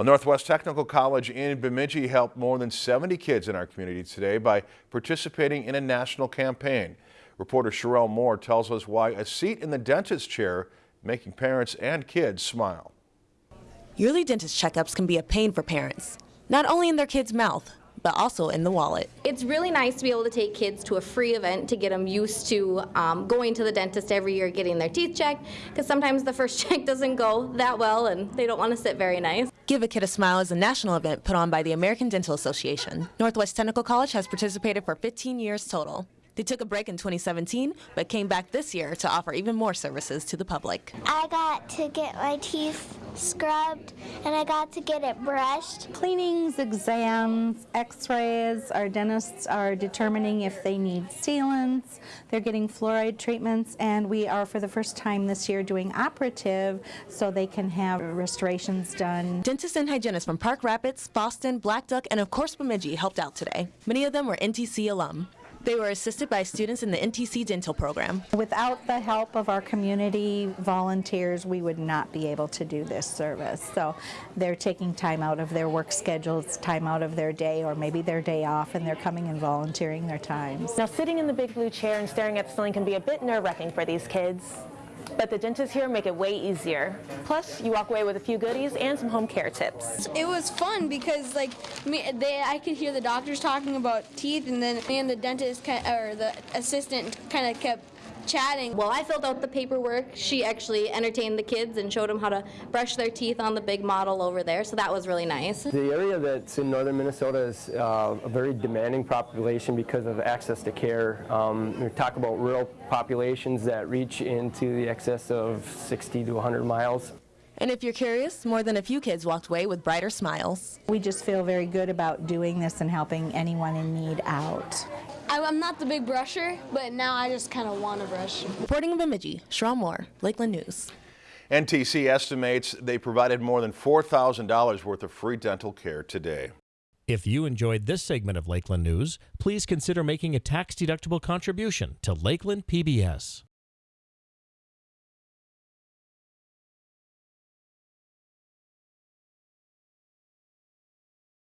Well, Northwest Technical College in Bemidji helped more than 70 kids in our community today by participating in a national campaign. Reporter Sherelle Moore tells us why a seat in the dentist chair making parents and kids smile. Yearly dentist checkups can be a pain for parents, not only in their kid's mouth, but also in the wallet. It's really nice to be able to take kids to a free event to get them used to um, going to the dentist every year, getting their teeth checked, because sometimes the first check doesn't go that well and they don't want to sit very nice. Give a Kid a Smile is a national event put on by the American Dental Association. Northwest Technical College has participated for 15 years total. They took a break in 2017, but came back this year to offer even more services to the public. I got to get my teeth scrubbed and I got to get it brushed. Cleanings, exams, x-rays, our dentists are determining if they need sealants, they're getting fluoride treatments, and we are for the first time this year doing operative so they can have restorations done. Dentists and hygienists from Park Rapids, Boston, Blackduck, and of course Bemidji helped out today. Many of them were NTC alum. They were assisted by students in the NTC dental program. Without the help of our community volunteers, we would not be able to do this service. So they're taking time out of their work schedules, time out of their day, or maybe their day off, and they're coming and volunteering their times. Now, sitting in the big blue chair and staring at the ceiling can be a bit nerve-wracking for these kids but the dentists here make it way easier. Plus, you walk away with a few goodies and some home care tips. It was fun because like me, they, I could hear the doctors talking about teeth, and then me and the dentist or the assistant kind of kept chatting. While I filled out the paperwork, she actually entertained the kids and showed them how to brush their teeth on the big model over there, so that was really nice. The area that's in northern Minnesota is uh, a very demanding population because of access to care. Um, we talk about rural populations that reach into the excess of 60 to 100 miles. And if you're curious, more than a few kids walked away with brighter smiles. We just feel very good about doing this and helping anyone in need out. I'm not the big brusher, but now I just kind of want to brush. Reporting in Bemidji, Sherelle Moore, Lakeland News. NTC estimates they provided more than $4,000 worth of free dental care today. If you enjoyed this segment of Lakeland News, please consider making a tax-deductible contribution to Lakeland PBS.